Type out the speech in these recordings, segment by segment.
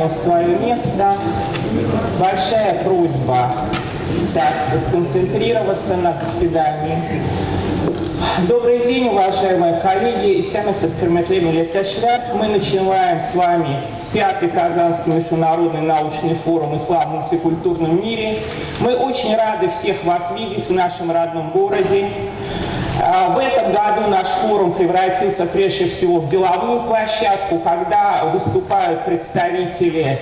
занял свое место. Большая просьба сконцентрироваться на заседании. Добрый день, уважаемые коллеги. Семес Искерметлеми Летешляк. Мы начинаем с вами пятый Казанский международный научный форум «Ислам в мультикультурном мире». Мы очень рады всех вас видеть в нашем родном городе. А, в этом году наш форум превратился прежде всего в деловую площадку, когда выступают представители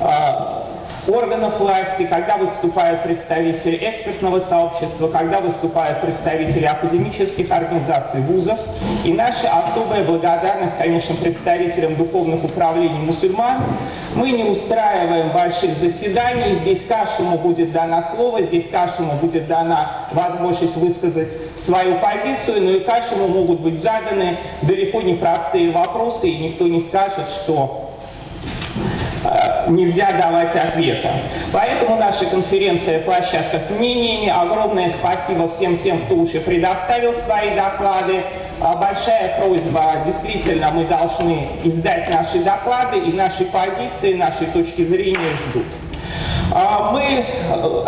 а, органов власти, когда выступают представители экспертного сообщества, когда выступают представители академических организаций вузов. И наша особая благодарность, конечно, представителям духовных управлений мусульман. Мы не устраиваем больших заседаний, здесь каждому будет дано слово, здесь каждому будет дана возможность высказать свою позицию, но и каждому могут быть заданы далеко не простые вопросы, и никто не скажет, что нельзя давать ответа. Поэтому наша конференция «Площадка с мнениями». Огромное спасибо всем тем, кто уже предоставил свои доклады. А большая просьба, действительно, мы должны издать наши доклады, и наши позиции, наши точки зрения ждут. А мы э,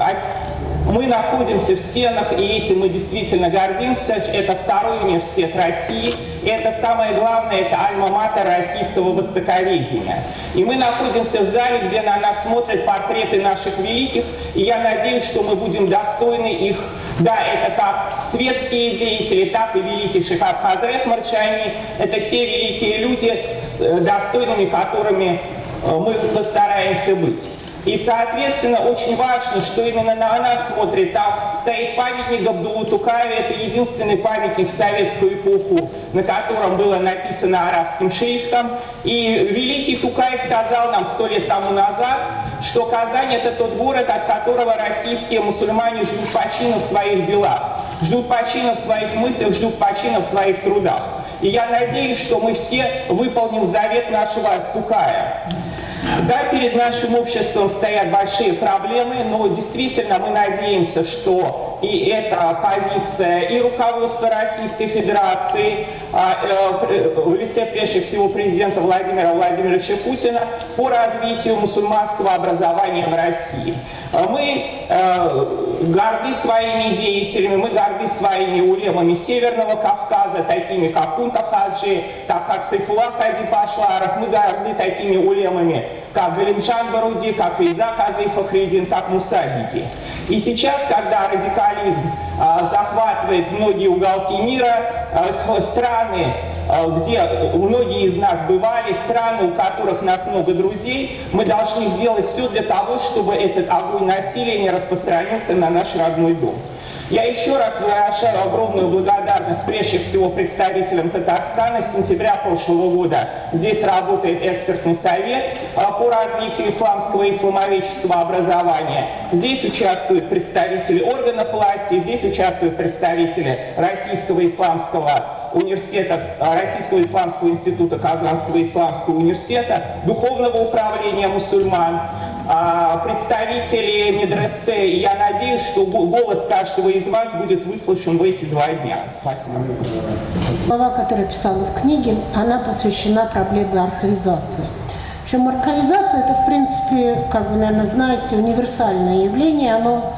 мы находимся в стенах, и этим мы действительно гордимся. Это второй университет России. Это самое главное, это альма-матер российского востоковедения. И мы находимся в зале, где на нас смотрят портреты наших великих, и я надеюсь, что мы будем достойны их. Да, это как светские деятели, так и великий Шихаб Хазрет Марчани. Это те великие люди, э, достойными которыми э, мы постараемся быть. И, соответственно, очень важно, что именно на нас смотрит. Там стоит памятник Абдулу Тукаеве. Это единственный памятник в советскую эпоху, на котором было написано арабским шрифтом. И великий Тукай сказал нам сто лет тому назад, что Казань – это тот город, от которого российские мусульмане ждут почина в своих делах, ждут почина в своих мыслях, ждут почина в своих трудах. И я надеюсь, что мы все выполним завет нашего Тукая. Да, перед нашим обществом стоят большие проблемы, но действительно мы надеемся, что и эта позиция и руководства Российской Федерации а, э, в лице прежде всего президента Владимира Владимировича Путина по развитию мусульманского образования в России. А мы э, горды своими деятелями, мы горды своими улемами Северного Кавказа, такими как Кунта Хаджи, так как Сайфулах Хади Пашларов, мы горды такими улемами, как Галимшан Баруди, как Риза Казы Фахридин, как Мусабики. И сейчас, когда радикализм а, захватывает многие уголки мира, а, страны, а, где многие из нас бывали, страны, у которых нас много друзей, мы должны сделать все для того, чтобы этот огонь насилия не распространился на наш родной дом. Я еще раз выражаю огромную благодарность прежде всего представителям Татарстана. С сентября прошлого года здесь работает экспертный совет а, по развитию исламского и исламоведческого образования. Здесь участвуют представители органов власти, здесь участвуют представители Российского исламского университета, а, Российского исламского института, Казанского исламского университета, Духовного управления мусульман, а, представители медресе. И я надеюсь, что голос каждого из вас будет выслушан в эти два дня. Спасибо. Слова, которые писала в книге, она посвящена проблеме архаизации. Причем архаизация – это, в принципе, как вы, наверное, знаете, универсальное явление. Оно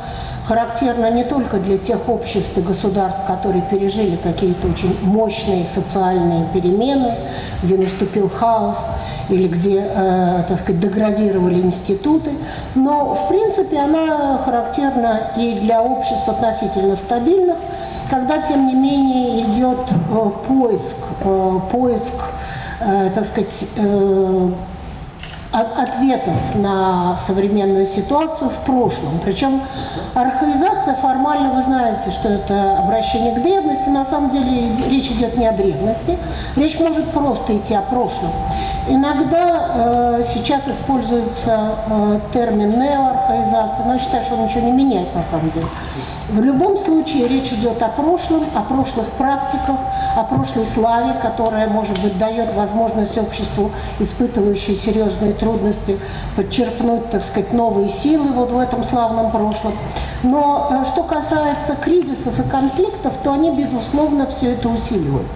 характерно не только для тех обществ и государств, которые пережили какие-то очень мощные социальные перемены, где наступил хаос или где, э, так сказать, деградировали институты, но, в принципе, она характерна и для обществ относительно стабильных, когда, тем не менее, идет э, поиск, э, поиск, э, так сказать, э, ответов на современную ситуацию в прошлом. Причем архаизация формально, вы знаете, что это обращение к древности, на самом деле речь идет не о древности, речь может просто идти о прошлом. Иногда э, сейчас используется э, термин неоархаизация, но я считаю, что он ничего не меняет на самом деле. В любом случае речь идет о прошлом, о прошлых практиках, о прошлой славе, которая, может быть, дает возможность обществу, испытывающей серьезные трудности, подчерпнуть, так сказать, новые силы вот в этом славном прошлом. Но э, что касается кризисов и конфликтов, то они, безусловно, все это усиливают.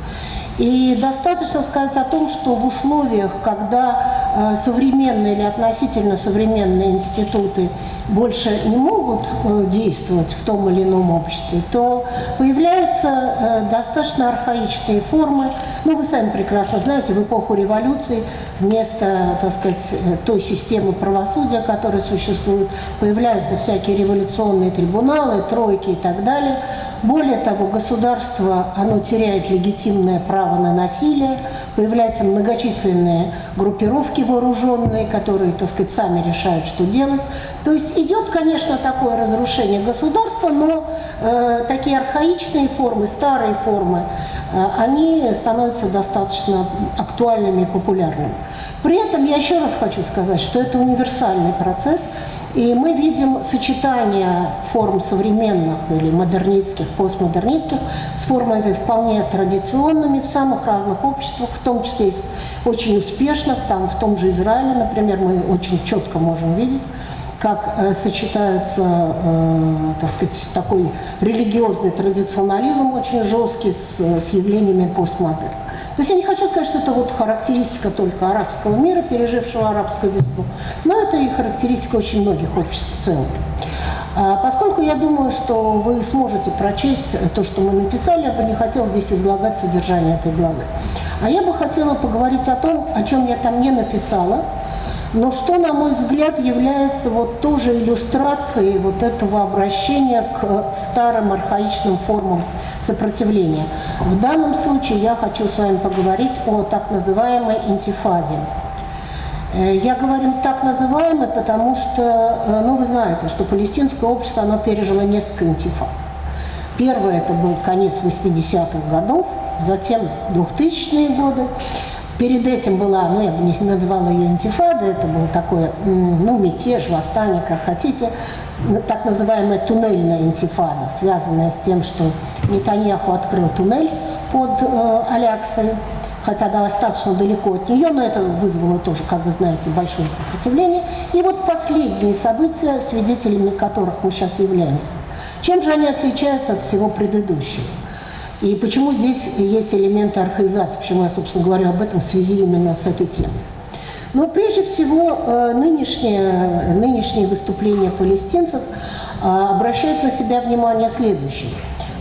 И достаточно сказать о том, что в условиях, когда современные или относительно современные институты больше не могут э, действовать в том или ином обществе, то появляются э, достаточно архаичные формы. Ну, вы сами прекрасно знаете, в эпоху революции вместо, так сказать, э, той системы правосудия, которая существует, появляются всякие революционные трибуналы, тройки и так далее. Более того, государство, оно теряет легитимное право на насилие, появляются многочисленные группировки вооруженные, которые, так сказать, сами решают, что делать. То есть идет, конечно, такое разрушение государства, но э, такие архаичные формы, старые формы, э, они становятся достаточно актуальными и популярными. При этом я еще раз хочу сказать, что это универсальный процесс, и мы видим сочетание форм современных или модернистских, постмодернистских с формами вполне традиционными в самых разных обществах, в том числе и очень успешных, там в том же Израиле, например, мы очень четко можем видеть, как э, сочетаются, э, так сказать, такой религиозный традиционализм очень жесткий с, с явлениями постмодерна. То есть я не хочу сказать, что это вот характеристика только арабского мира, пережившего арабскую весну, но это и характеристика очень многих обществ в целом. А поскольку я думаю, что вы сможете прочесть то, что мы написали, я бы не хотела здесь излагать содержание этой главы. А я бы хотела поговорить о том, о чем я там не написала, но что, на мой взгляд, является вот тоже иллюстрацией вот этого обращения к старым архаичным формам сопротивления. В данном случае я хочу с вами поговорить о так называемой интифаде. Э, я говорю так называемой, потому что, э, ну, вы знаете, что палестинское общество, оно пережило несколько интифад. Первое это был конец 80-х годов, затем 2000-е годы, Перед этим была, ну я бы не называла ее интифада, это был такой, ну, мятеж, восстание, как хотите, так называемая туннельная интифада, связанная с тем, что Нетаньяху открыл туннель под э, Аляксой, хотя достаточно далеко от нее, но это вызвало тоже, как вы знаете, большое сопротивление. И вот последние события, свидетелями которых мы сейчас являемся. Чем же они отличаются от всего предыдущего? И почему здесь есть элементы архаизации, почему я, собственно, говорю об этом в связи именно с этой темой. Но прежде всего э, нынешние, нынешние выступления палестинцев э, обращают на себя внимание следующее.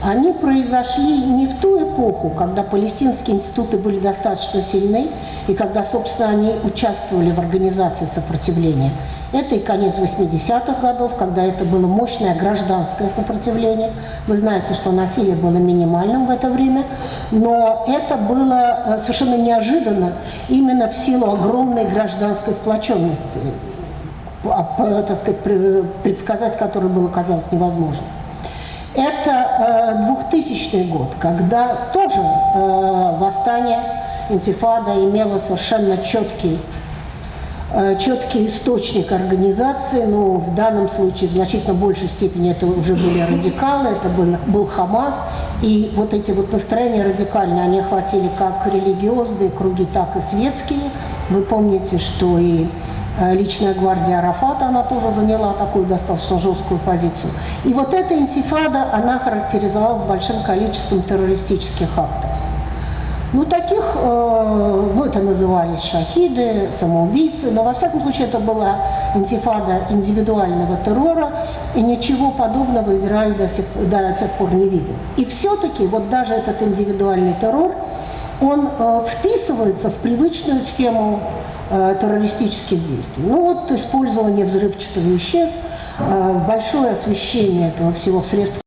Они произошли не в ту эпоху, когда палестинские институты были достаточно сильны, и когда, собственно, они участвовали в организации сопротивления – это и конец 80-х годов, когда это было мощное гражданское сопротивление. Вы знаете, что насилие было минимальным в это время, но это было э, совершенно неожиданно именно в силу огромной гражданской сплоченности, а, так сказать, предсказать которую было казалось невозможно. Это 2000 э, год, когда тоже э, восстание, интифада имело совершенно четкий четкий источник организации, но в данном случае в значительно большей степени это уже были радикалы, это был, был Хамас, и вот эти вот настроения радикальные, они охватили как религиозные круги, так и светские. Вы помните, что и э, личная гвардия Арафата, она тоже заняла такую достаточно жесткую позицию. И вот эта интифада, она характеризовалась большим количеством террористических актов. Ну, таких, э, ну, это назывались шахиды, самоубийцы, но во всяком случае это была интифада индивидуального террора, и ничего подобного Израиль до сих, до сих пор не видел. И все-таки вот даже этот индивидуальный террор, он э, вписывается в привычную схему э, террористических действий. Ну вот использование взрывчатых веществ, э, большое освещение этого всего в средствах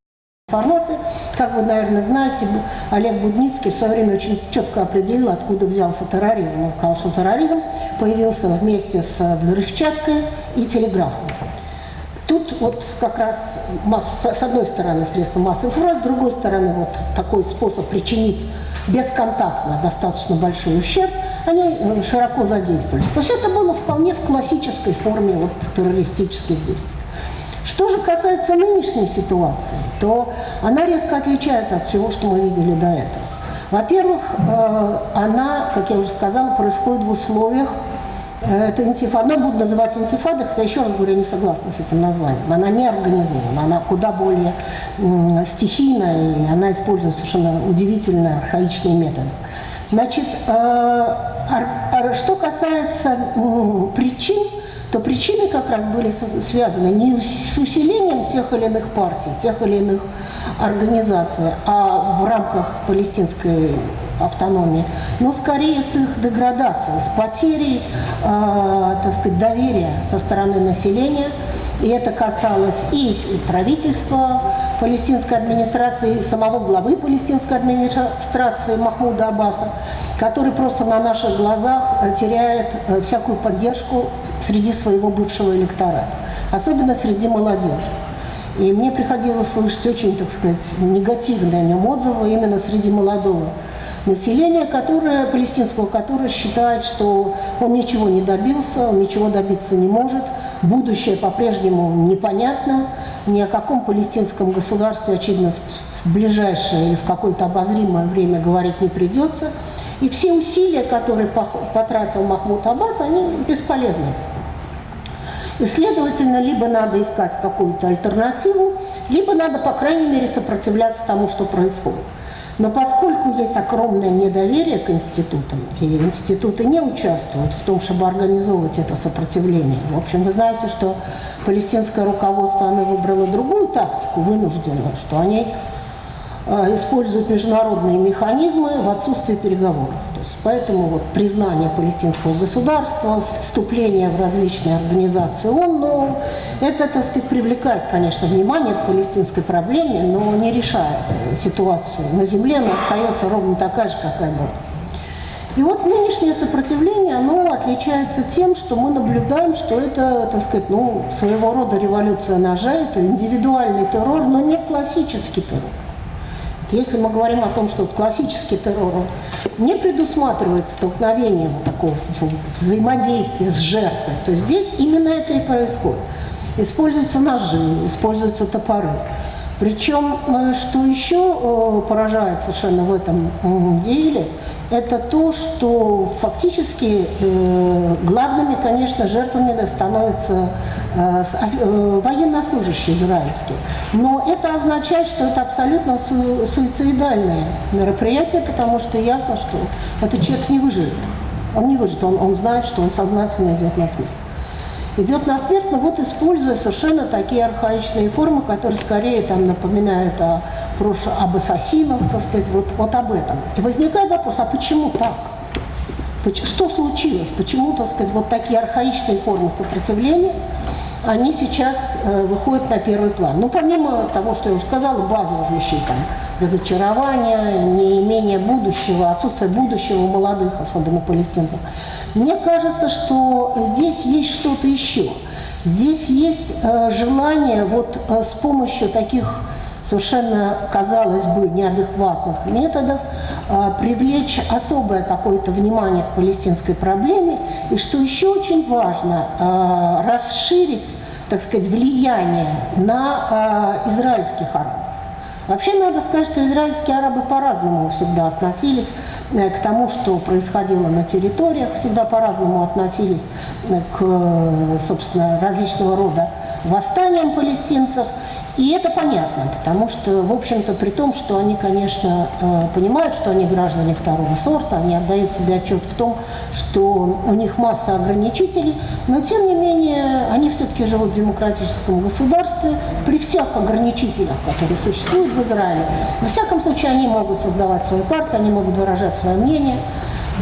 информации. Как вы, наверное, знаете, Олег Будницкий в свое время очень четко определил, откуда взялся терроризм. Он сказал, что терроризм появился вместе с взрывчаткой и телеграфом. Тут вот как раз с одной стороны средства массовой информации, с другой стороны вот такой способ причинить бесконтактно достаточно большой ущерб, они широко задействовались. То есть это было вполне в классической форме вот, террористических действий. Что же касается нынешней ситуации, то она резко отличается от всего, что мы видели до этого. Во-первых, э, она, как я уже сказала, происходит в условиях э, это интифада, она будет называть интифадой, хотя, еще раз говорю, я не согласна с этим названием. Она не организована, она куда более стихийная, и она использует совершенно удивительные архаичные методы. Значит, э, что касается причин, то причины как раз были связаны не с усилением тех или иных партий, тех или иных организаций, а в рамках палестинской автономии, но скорее с их деградацией, с потерей, э, так сказать, доверия со стороны населения. И это касалось и правительства палестинской администрации, и самого главы палестинской администрации Махмуда Аббаса, который просто на наших глазах э, теряет э, всякую поддержку среди своего бывшего электората, особенно среди молодежи. И мне приходилось слышать очень, так сказать, негативные о нем отзывы именно среди молодого населения, которое, палестинского, которое считает, что он ничего не добился, он ничего добиться не может, будущее по-прежнему непонятно, ни о каком палестинском государстве, очевидно, в ближайшее или в какое-то обозримое время говорить не придется. И все усилия, которые потратил Махмуд Аббас, они бесполезны. И, следовательно, либо надо искать какую-то альтернативу, либо надо, по крайней мере, сопротивляться тому, что происходит. Но поскольку есть огромное недоверие к институтам, и институты не участвуют в том, чтобы организовывать это сопротивление, в общем, вы знаете, что палестинское руководство оно выбрало другую тактику, вынужденную, что они э, используют международные механизмы в отсутствии переговоров. Есть, поэтому вот признание палестинского государства, вступление в различные организации ООН, ну, это, так сказать, привлекает, конечно, внимание к палестинской проблеме, но не решает ситуацию на земле, она остается ровно такая же, какая была. И вот нынешнее сопротивление, оно отличается тем, что мы наблюдаем, что это, так сказать, ну, своего рода революция ножа, это индивидуальный террор, но не классический террор. Если мы говорим о том, что классический террор не предусматривает столкновение вот такого взаимодействия с жертвой, то здесь именно это и происходит. Используются ножи, используются топоры. Причем, э, что еще э, поражает совершенно в этом деле, это то, что фактически э, главными, конечно, жертвами становятся военнослужащие израильские. Но это означает, что это абсолютно суицидальное мероприятие, потому что ясно, что этот человек не выживет. Он не выживет, он, он знает, что он сознательно идет на смерть идет на смерть, но вот используя совершенно такие архаичные формы, которые скорее там напоминают о об ассасинах, так сказать, вот, вот об этом. И возникает вопрос, а почему так? Что случилось? Почему, так сказать, вот такие архаичные формы сопротивления, они сейчас э, выходят на первый план? Ну, помимо того, что я уже сказала, базовых вещей, там, разочарования, неимение будущего, отсутствие будущего у молодых, особенно палестинцев, мне кажется, что здесь есть что-то еще. Здесь есть э, желание вот э, с помощью таких совершенно, казалось бы, неадекватных методов э, привлечь особое какое-то внимание к палестинской проблеме. И что еще очень важно, э, расширить, так сказать, влияние на э, израильских арабов. Вообще надо сказать, что израильские арабы по-разному всегда относились к тому, что происходило на территориях, всегда по-разному относились э, к, э, собственно, различного рода восстаниям палестинцев – и это понятно, потому что, в общем-то, при том, что они, конечно, э, понимают, что они граждане второго сорта, они отдают себе отчет в том, что у них масса ограничителей, но, тем не менее, они все-таки живут в демократическом государстве при всех ограничителях, которые существуют в Израиле. Во всяком случае, они могут создавать свои партии, они могут выражать свое мнение –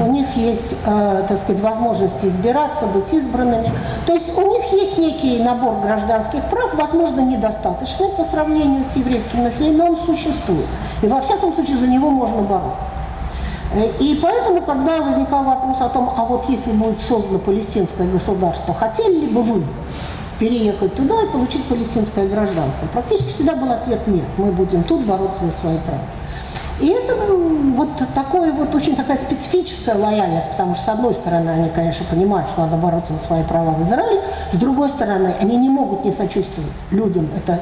у них есть, э, так сказать, возможность избираться, быть избранными. То есть у них есть некий набор гражданских прав, возможно, недостаточный по сравнению с еврейским населением, но он существует. И во всяком случае за него можно бороться. Э, и поэтому, когда возникал вопрос о том, а вот если будет создано палестинское государство, хотели ли бы вы переехать туда и получить палестинское гражданство? Практически всегда был ответ нет, мы будем тут бороться за свои права. И это вот такое вот очень такая специфическая лояльность, потому что с одной стороны они, конечно, понимают, что надо бороться за свои права в Израиле, с другой стороны они не могут не сочувствовать людям. Это,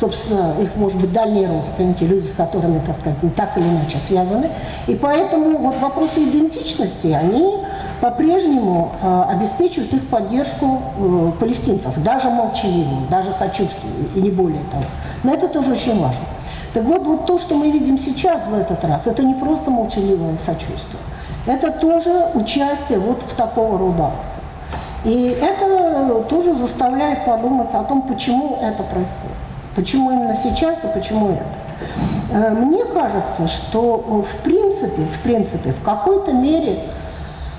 собственно, их, может быть, дальние родственники, люди, с которыми, так сказать, так или иначе связаны. И поэтому вот вопросы идентичности, они по-прежнему э, обеспечивают их поддержку э, палестинцев, даже молчаливую, даже сочувствию, и не более того. Но это тоже очень важно. Так вот, вот то, что мы видим сейчас в этот раз, это не просто молчаливое сочувствие. Это тоже участие вот в такого рода акции. И это тоже заставляет подумать о том, почему это происходит. Почему именно сейчас и почему это. Э, мне кажется, что в принципе, в принципе, в какой-то мере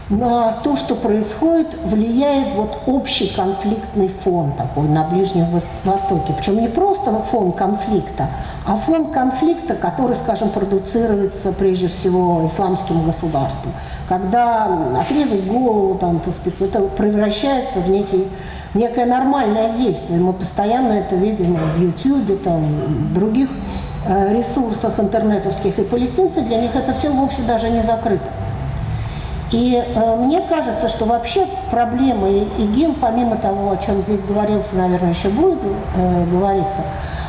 на то, что происходит, влияет вот общий конфликтный фон такой на Ближнем Востоке. Причем не просто фон конфликта, а фон конфликта, который, скажем, продуцируется прежде всего исламским государством. Когда отрезать голову, там, так сказать, это превращается в некий некое нормальное действие. Мы постоянно это видим в YouTube, там, других э, ресурсах интернетовских. И палестинцы, для них это все вовсе даже не закрыто. И э, мне кажется, что вообще проблема ИГИЛ, помимо того, о чем здесь говорился, наверное, еще будет э, говориться,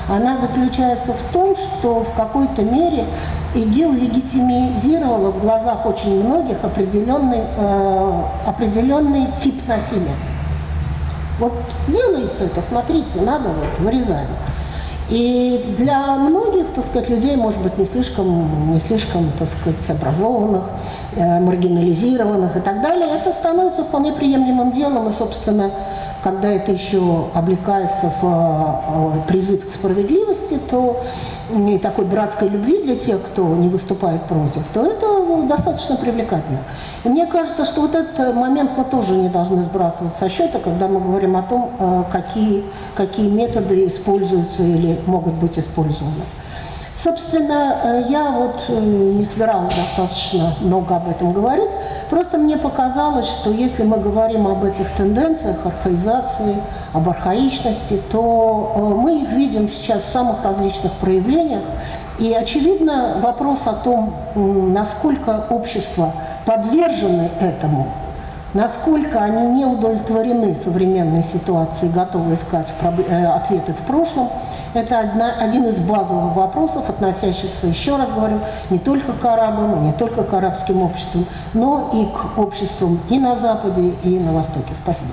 она заключается в том, что в какой-то мере ИГИЛ легитимизировала в глазах очень многих определенный, э, определенный тип насилия. Вот делается это, смотрите, надо вот, вырезаем. И для многих, так сказать, людей, может быть, не слишком, не слишком, так сказать, образованных, э, маргинализированных и так далее, это становится вполне приемлемым делом. И, собственно, когда это еще облекается в э, призыв к справедливости, то и такой братской любви для тех, кто не выступает против, то это достаточно привлекательно. И мне кажется, что вот этот момент мы тоже не должны сбрасывать со счета, когда мы говорим о том, э, какие, какие методы используются или могут быть использованы. Собственно, э, я вот э, не собиралась достаточно много об этом говорить, просто мне показалось, что если мы говорим об этих тенденциях, архаизации, об архаичности, то э, мы их видим сейчас в самых различных проявлениях. И, очевидно, вопрос о том, насколько общество подвержены этому, насколько они не удовлетворены современной ситуацией, готовы искать э, ответы в прошлом, это одна, один из базовых вопросов, относящихся, еще раз говорю, не только к арабам, не только к арабским обществам, но и к обществам и на Западе, и на Востоке. Спасибо.